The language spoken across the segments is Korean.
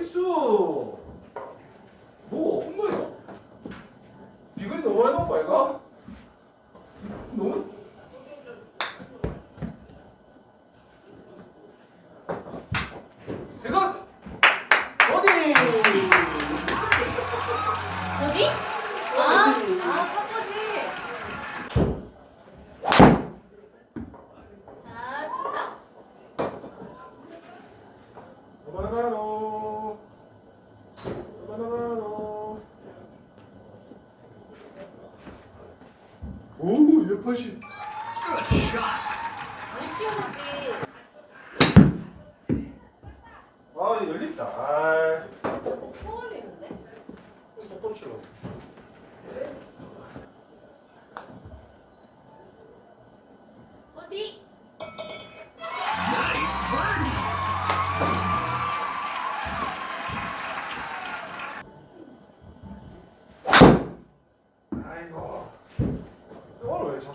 나이스 뭐 홈런이야? 비거리 너무 많이 나온 거아가? 너무? 아, 아 파포지. 오, 280. 미친 거지. 아, 열린다. 아. 소울리는데? 똑바로 치려고.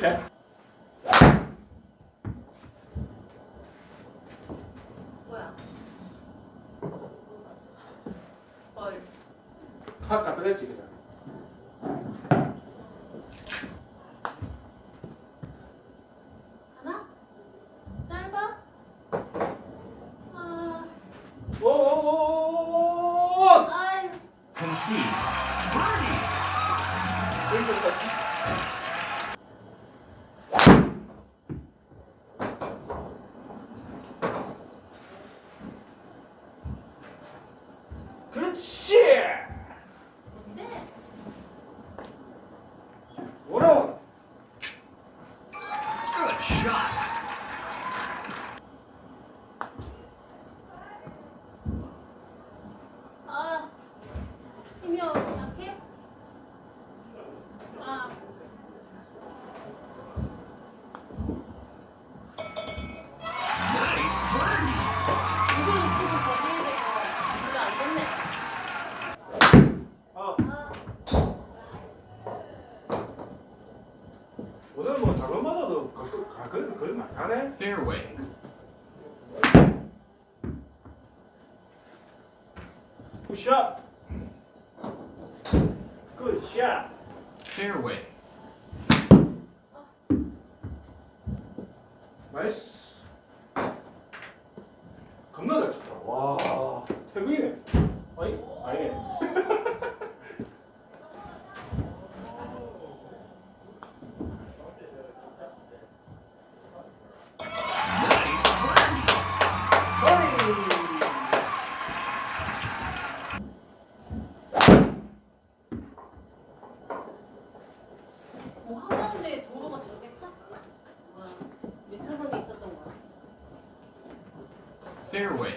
이렇게 뭐야? 헐 확 갖다 shit! What up? Good shot. 오늘 뭐 잘못 맞아도 아, 그래도 그래도 많이 하네. Fairway. 굿샷. 굿샷. Fairway. 나이스. 겁나 잘 쳤다. 와, 태국이네. fairway.